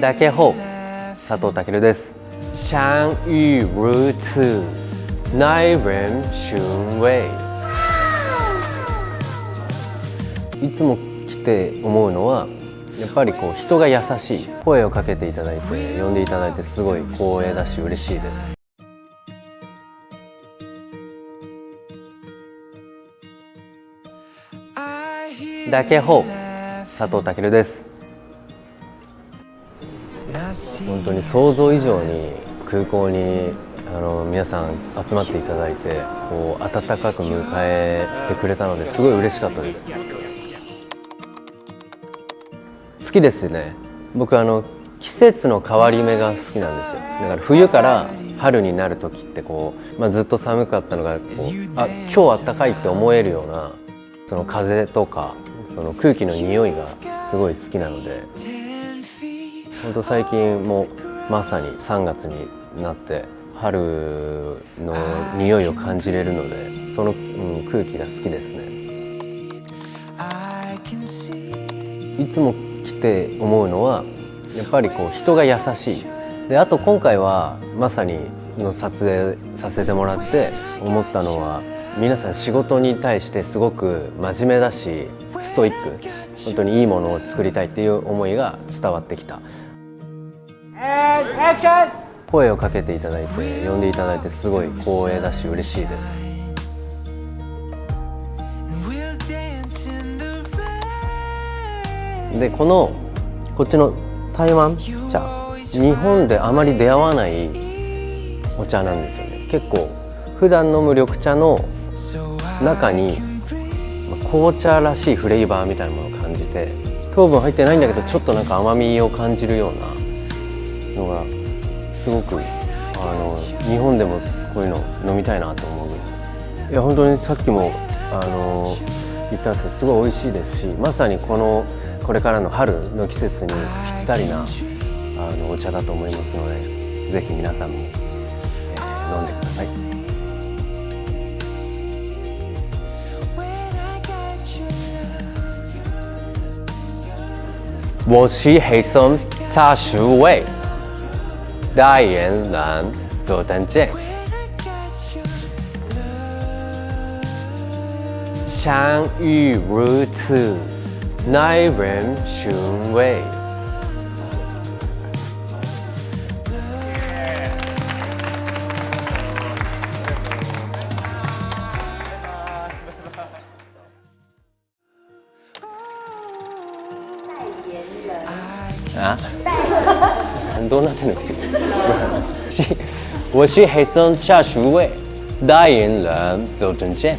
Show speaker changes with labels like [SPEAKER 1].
[SPEAKER 1] 大家好佐藤健です。相遇如此耐人尋味いつも来て思うのはやっぱりこう人が優しい。声をかけていただいて呼んでいただいてすごい光栄だし嬉しいです。大家好佐藤健です本当に想像以上に空港にあの皆さん集まっていただいてこう温かく迎えてくれたのですごい嬉しかったです。好きですね。僕あの季節の変わり目が好きなんですよ。だから冬から春になる時ってこう、まあ、ずっと寒かったのがこうあ今日あったかいって思えるようなその風とかその空気の匂いがすごい好きなので本当最近もまさに3月になって春の匂いを感じれるのでその、うん、空気が好きですね。いつも来て思うのはやっぱりこう人が優しい。であと今回はまさにの撮影させてもらって思ったのは皆さん仕事に対してすごく真面目だしストイック。本当にいいものを作りたいっていう思いが伝わってきた声をかけていただいて呼んでいただいてすごい光栄だし嬉しいです。でこのこっちの台湾茶日本であまり出会わないお茶なんですよね。結構普段飲む緑茶の中に紅茶らしいフレーバーみたいなものを感じて糖分入ってないんだけどちょっとなんか甘みを感じるようなのがすごくあの日本でもこういうの飲みたいなと思うい。や本当にさっきもあの言ったんですけどすごい美味しいですしまさにこのこれからの春の季節にぴったりなあのお茶だと思いますのでぜひ皆さんも、えー、飲んでください。我是黑松茶树味，代言人左登健，相遇如此，耐人寻味。啊，很多那真的是，我是黑松茶树味代言人周正健。